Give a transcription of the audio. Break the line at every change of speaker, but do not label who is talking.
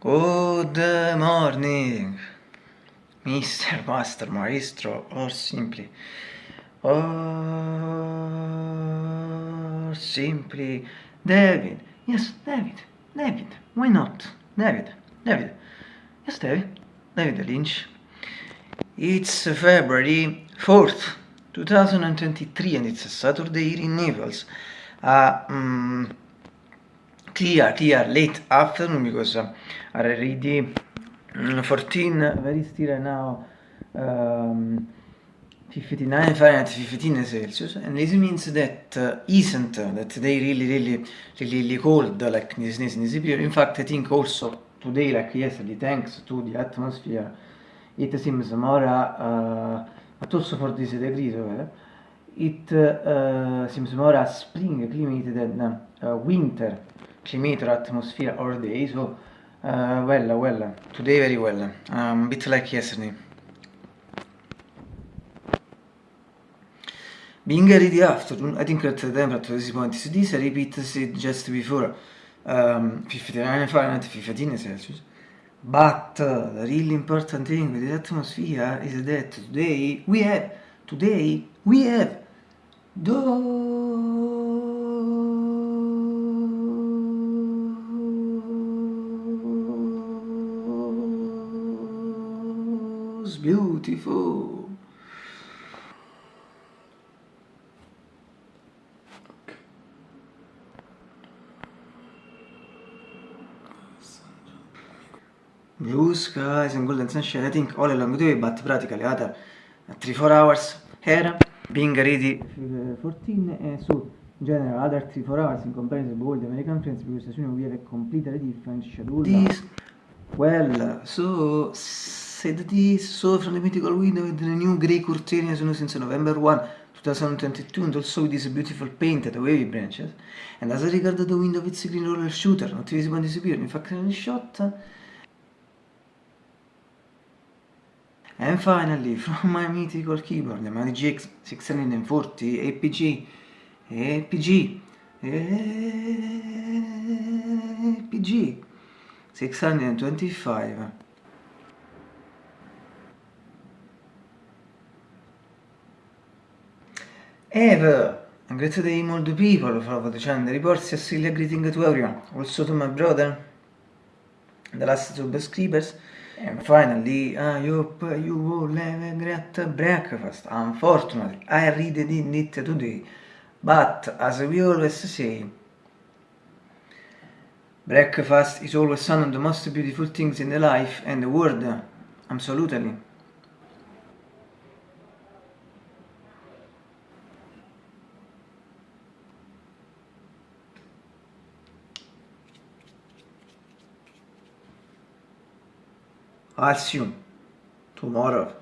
Good morning, Mr. Master Maestro, or simply, or simply David. Yes, David, David, why not? David, David, yes, David, David Lynch. It's February 4th, 2023, and it's a Saturday in Naples. Uh, um, clear, clear, late afternoon because uh, already 14, very still now, um, 59 Fahrenheit, 15 Celsius, and this means that uh, isn't uh, that they really, really, really, really cold like this, this, this period. In fact, I think also today, like yesterday, thanks to the atmosphere, it seems more, uh, but also for this degree, so, it uh, seems more a spring climate than uh, winter climate or atmosphere all day. So, uh, well, well, today very well, um, bit like yesterday. Being the afternoon, I think that the temperature at this point is this, I repeat it just before, um, 59 Fahrenheit, 15 Celsius. But uh, the really important thing with the atmosphere is that today we have, today we have those beautiful blue skies and golden sunshine. I think all along the way, but practically other 3-4 hours here, being ready 14 and so in general other 3-4 hours in comparison with all the American friends because as you know we have a completely different schedule. This, well, so said this, so from the mythical window with the new grey curtain as you know since November 1 2022 and also with this beautiful painted wavy branches and as I regard the window with green roller shooter not visible and disappearing in fact in the shot And finally, from my mythical keyboard, the Mali GX 640 APG, APG, APG 625. Eve, great day all the people for the channel reports, Cecilia greeting to everyone, also to my brother, the last subscribers. And finally, I hope you will have a great breakfast. Unfortunately, I really didn't eat today. But, as we always say, breakfast is always one of the most beautiful things in the life and the world. Absolutely. आज tomorrow.